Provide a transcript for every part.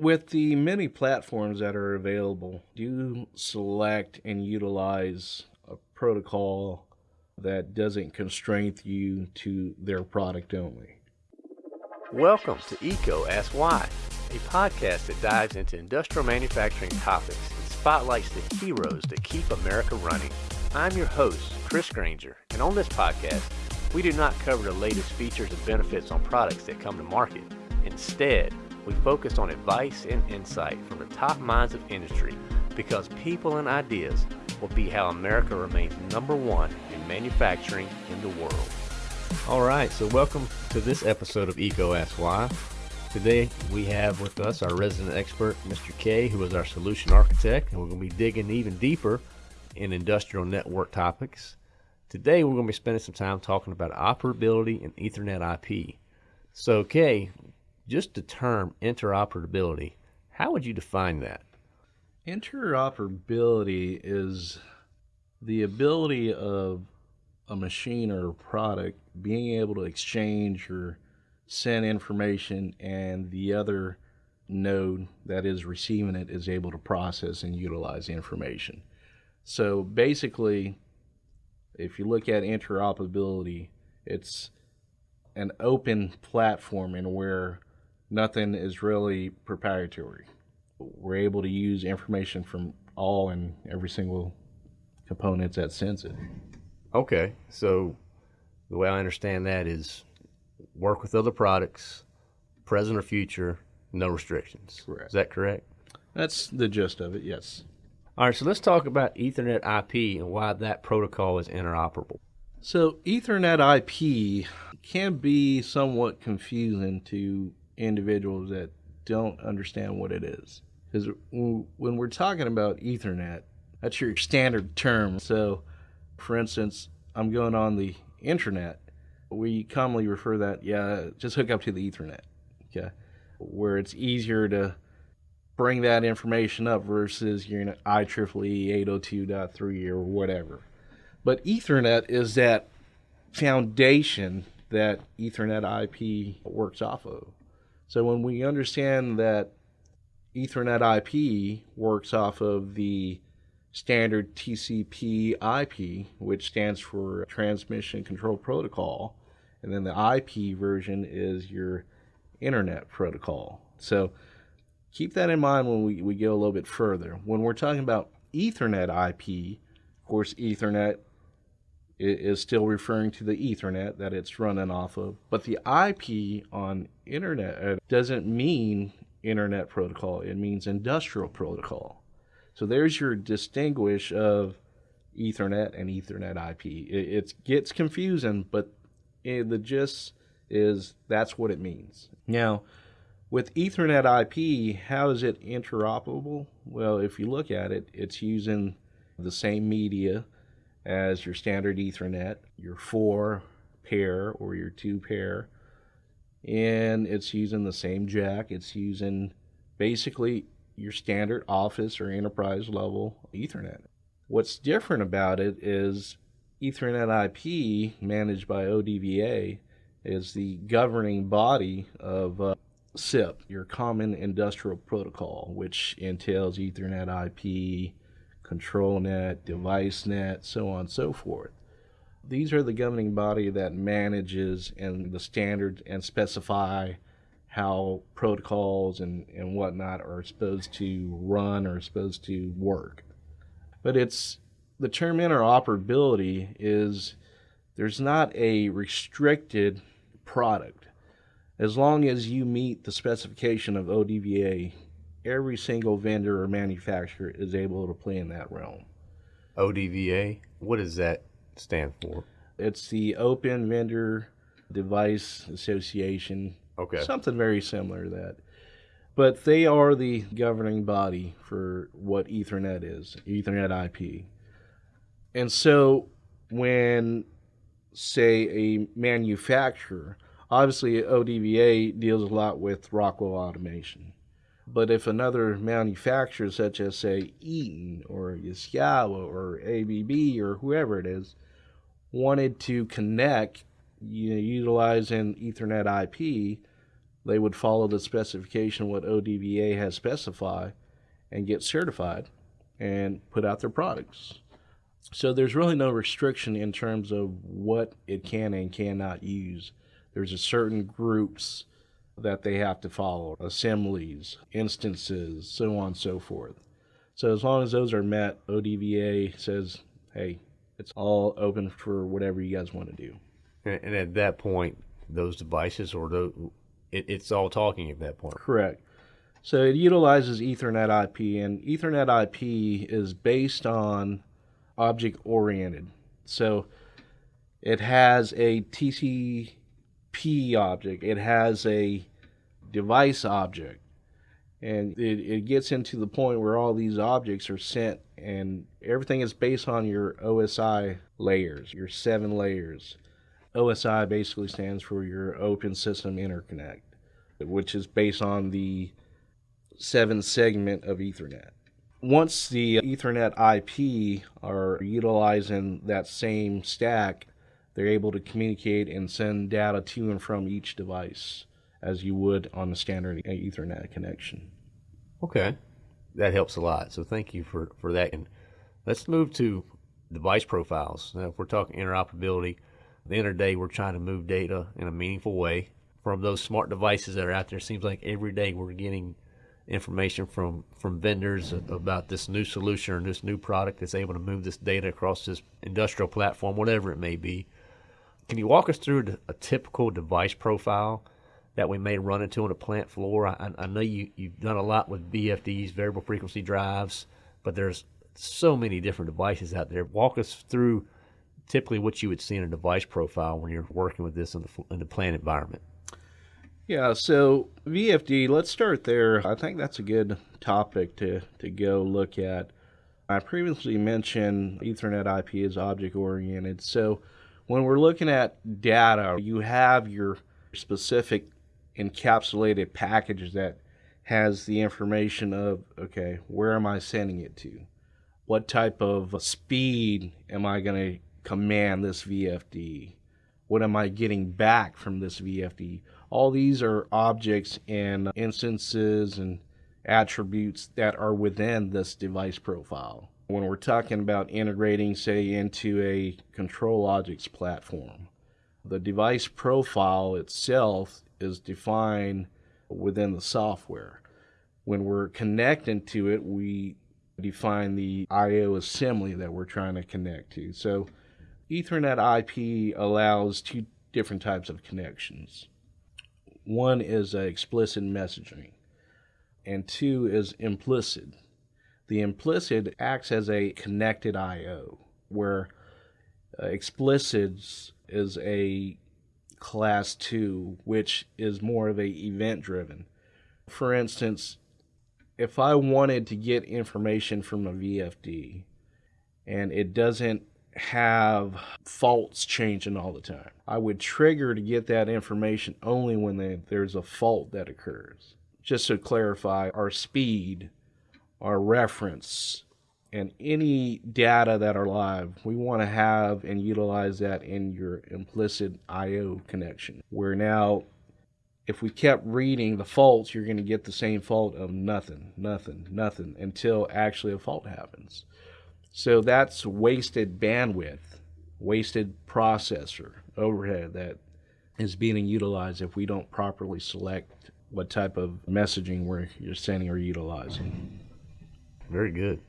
With the many platforms that are available, do you select and utilize a protocol that doesn't constrain you to their product only? Welcome to EECO Ask Why, a podcast that dives into industrial manufacturing topics and spotlights the heroes that keep America running. I'm your host, Chris Granger, and on this podcast, we do not cover the latest features and benefits on products that come to market. Instead, we focus on advice and insight from the top minds of industry because people and ideas will be how America remains number one in manufacturing in the world. All right, so welcome to this episode of EECO Ask Why. Today we have with us our resident expert, Mr. K, who is our solution architect, and we're going to be digging even deeper in industrial network topics. Today we're going to be spending some time talking about operability and Ethernet IP. So, Kay, just the term interoperability, how would you define that? Interoperability is the ability of a machine or a product being able to exchange or send information and the other node that is receiving it is able to process and utilize the information. So basically, if you look at interoperability, it's an open platform in where nothing is really proprietary. We're able to use information from all and every single components that sense it. Okay, so the way I understand that is work with other products, present or future, no restrictions. Correct. Is that correct? That's the gist of it, yes. All right, so let's talk about Ethernet IP and why that protocol is interoperable. So, Ethernet IP can be somewhat confusing to individuals that don't understand what it is. Because when we're talking about Ethernet, that's your standard term. So, for instance, I'm going on the internet. We commonly refer that, yeah, just hook up to the Ethernet. Okay. Where it's easier to bring that information up versus your IEEE 802.3 or whatever. But Ethernet is that foundation that Ethernet IP works off of. So when we understand that Ethernet IP works off of the standard TCP IP, which stands for Transmission Control Protocol, and then the IP version is your Internet Protocol. So keep that in mind when we, we go a little bit further. When we're talking about Ethernet IP, of course, Ethernet is still referring to the Ethernet that it's running off of. But the IP on Internet uh, doesn't mean Internet Protocol, it means Industrial Protocol. So there's your distinguish of Ethernet and Ethernet IP. It, it gets confusing, but the gist is that's what it means. Now, with Ethernet IP, how is it interoperable? Well, if you look at it, it's using the same media as your standard Ethernet, your four pair or your two pair, and it's using the same jack. It's using basically your standard office or enterprise level Ethernet. What's different about it is Ethernet IP, managed by ODVA, is the governing body of uh, CIP, your Common Industrial Protocol, which entails Ethernet IP, control net, device net, so on and so forth. These are the governing body that manages and the standards and specify how protocols and, and whatnot are supposed to run or supposed to work. But it's the term interoperability is there's not a restricted product. As long as you meet the specification of ODVA every single vendor or manufacturer is able to play in that realm. ODVA, what does that stand for? It's the Open Vendor Device Association. Okay. Something very similar to that. But they are the governing body for what Ethernet is, Ethernet IP. And so when, say, a manufacturer, obviously ODVA deals a lot with Rockwell Automation. But if another manufacturer, such as say Eaton or Yaskawa or ABB or whoever it is, wanted to connect you know, utilizing Ethernet IP, they would follow the specification what ODVA has specified and get certified and put out their products. So there's really no restriction in terms of what it can and cannot use. There's a certain groups that they have to follow, assemblies, instances, so on and so forth. So as long as those are met, ODVA says, hey, it's all open for whatever you guys want to do. And at that point, those devices or the, it, it's all talking at that point. Correct. So it utilizes Ethernet IP, and Ethernet IP is based on object oriented. So it has a TCP object, it has a device object, and it, it gets into the point where all these objects are sent, and everything is based on your OSI layers, your seven layers. OSI basically stands for your Open System Interconnect, which is based on the seven segment of Ethernet. Once the Ethernet IP are utilizing that same stack, they're able to communicate and send data to and from each device as you would on a standard Ethernet connection. Okay, that helps a lot. So thank you for, for that. And let's move to device profiles. Now, if we're talking interoperability, at the end of the day, we're trying to move data in a meaningful way from those smart devices that are out there. It seems like every day we're getting information from from vendors about this new solution or this new product that's able to move this data across this industrial platform, whatever it may be. Can you walk us through a typical device profile that we may run into on a plant floor? I, I know you, you've done a lot with VFDs, variable frequency drives, but there's so many different devices out there. Walk us through typically what you would see in a device profile when you're working with this in the, in the plant environment. Yeah, so VFD, let's start there. I think that's a good topic to, to go look at. I previously mentioned Ethernet IP is object oriented. So when we're looking at data, you have your specific encapsulated package that has the information of, okay, where am I sending it to? What type of speed am I going to command this VFD? What am I getting back from this VFD? All these are objects and instances and attributes that are within this device profile. When we're talking about integrating, say, into a ControlLogix platform, the device profile itself is defined within the software. When we're connecting to it, we define the I/O assembly that we're trying to connect to. So, Ethernet IP allows two different types of connections. One is explicit messaging, and two is implicit. The implicit acts as a connected I/O, where uh, explicit is a class two, which is more of a event driven. For instance, if I wanted to get information from a VFD and it doesn't have faults changing all the time. I would trigger to get that information only when they, there's a fault that occurs. Just to clarify, our speed, our reference, and any data that are live, we want to have and utilize that in your implicit I/O connection. Where now, if we kept reading the faults, you're going to get the same fault of nothing, nothing, nothing until actually a fault happens. So that's wasted bandwidth, wasted processor overhead that is being utilized if we don't properly select what type of messaging we're you're sending or utilizing. Very good.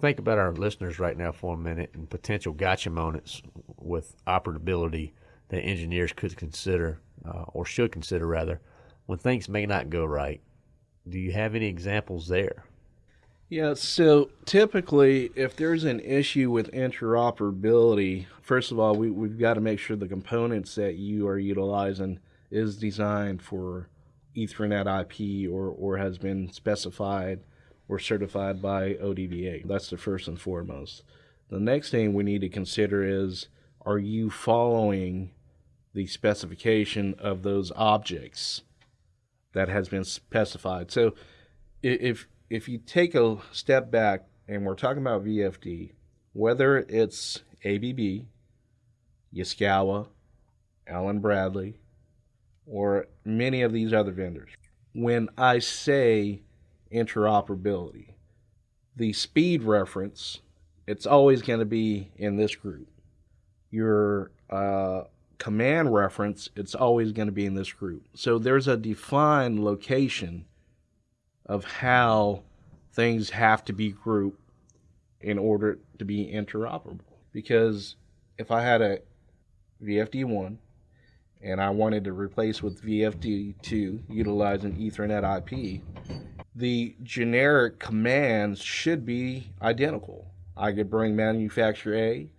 Think about our listeners right now for a minute and potential gotcha moments with operability that engineers could consider uh, or should consider rather when things may not go right. Do you have any examples there? Yeah, so typically, if there's an issue with interoperability, first of all, we, we've got to make sure the components that you are utilizing is designed for Ethernet IP or, or has been specified or certified by ODVA. That's the first and foremost. The next thing we need to consider is are you following the specification of those objects that has been specified? So if if you take a step back and we're talking about VFD, whether it's ABB, Yaskawa, Allen Bradley, or many of these other vendors. When I say interoperability, the speed reference, it's always going to be in this group. Your uh, command reference, it's always going to be in this group. So there's a defined location of how things have to be grouped in order to be interoperable. Because if I had a VFD1 and I wanted to replace with VFD2 utilizing Ethernet IP, the generic commands should be identical. I could bring manufacturer A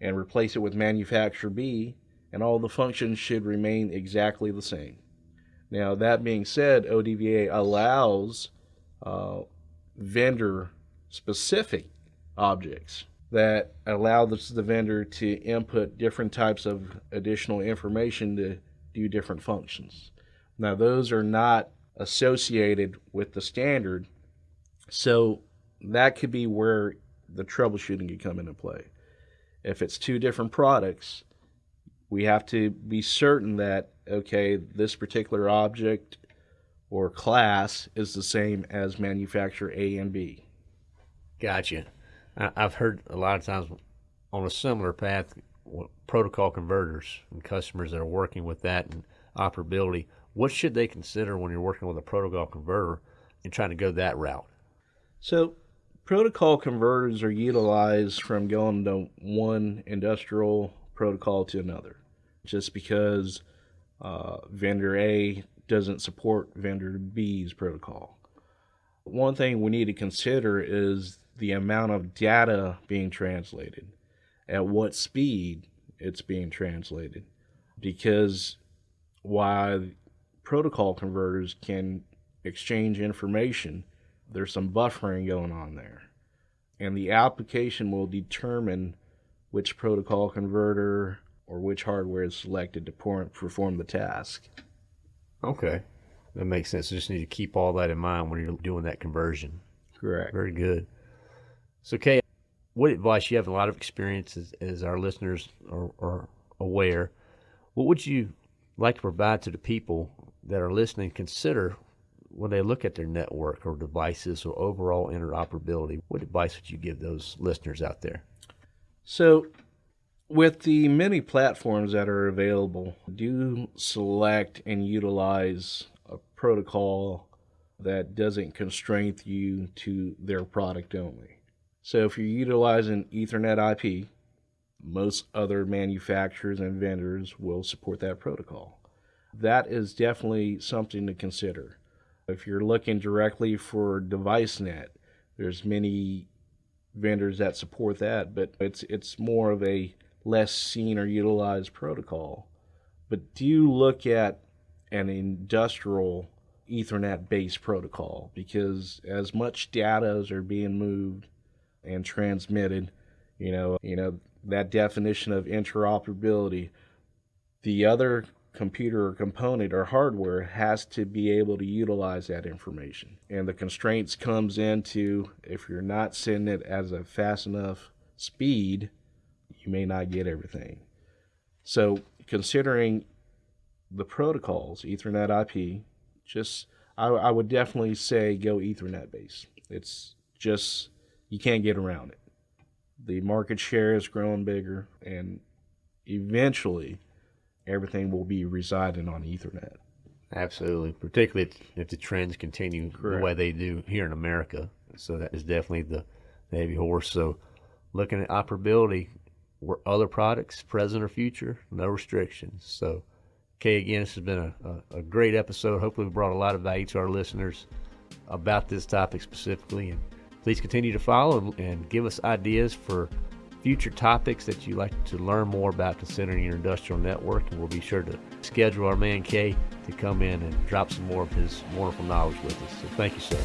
and replace it with manufacturer B, and all the functions should remain exactly the same. Now, that being said, ODVA allows uh, vendor specific objects that allow the vendor to input different types of additional information to do different functions. Now, those are not associated with the standard, so that could be where the troubleshooting could come into play. If it's two different products, we have to be certain that, okay, this particular object or class is the same as manufacturer A and B. Gotcha. I've heard a lot of times on a similar path, protocol converters and customers that are working with that and operability. What should they consider when you're working with a protocol converter and trying to go that route? So, protocol converters are utilized from going to one industrial protocol to another, just because uh, vendor A doesn't support vendor B's protocol. One thing we need to consider is the amount of data being translated, at what speed it's being translated. Because while protocol converters can exchange information, there's some buffering going on there. And the application will determine which protocol converter or which hardware is selected to perform the task. Okay. That makes sense. You just need to keep all that in mind when you're doing that conversion. Correct. Very good. So, Kay, what advice you have a lot of experience as, as our listeners are, are, aware. What would you like to provide to the people that are listening? Consider when they look at their network or devices or overall interoperability. What advice would you give those listeners out there? So, with the many platforms that are available, do select and utilize a protocol that doesn't constrain you to their product only. So if you're utilizing Ethernet IP, most other manufacturers and vendors will support that protocol. That is definitely something to consider. If you're looking directly for DeviceNet, there's many vendors that support that, but it's it's more of a less seen or utilized protocol. But do you look at an industrial Ethernet based protocol because as much data as are being moved and transmitted. You know, you know that definition of interoperability. The other computer or component or hardware has to be able to utilize that information. And the constraints comes into if you're not sending it as a fast enough speed, you may not get everything. So considering the protocols, Ethernet IP, just I, I would definitely say go Ethernet base. It's just you can't get around it. The market share is growing bigger, and eventually, everything will be residing on Ethernet. Absolutely, particularly if the trends continue Correct. the way they do here in America. So that is definitely the, the heavy horse. So looking at operability, were other products, present or future, no restrictions. So, Kay, again, this has been a, a, a great episode. Hopefully, we brought a lot of value to our listeners about this topic specifically. And Please continue to follow and give us ideas for future topics that you'd like to learn more about considering your industrial network. And we'll be sure to schedule our man Kay to come in and drop some more of his wonderful knowledge with us. So thank you, sir.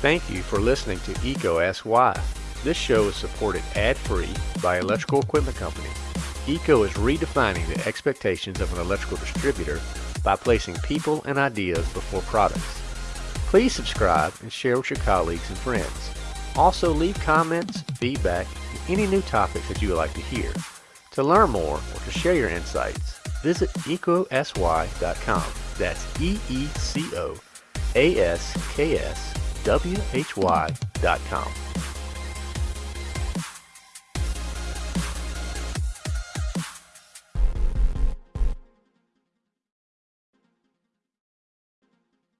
Thank you for listening to EECO Ask Why. This show is supported ad-free by Electrical Equipment Company. EECO is redefining the expectations of an electrical distributor by placing people and ideas before products. Please subscribe and share with your colleagues and friends. Also leave comments, feedback, and any new topics that you would like to hear. To learn more or to share your insights, visit ecosy.com. That's E-E-C-O A-S-K-S W-H-Y dot com.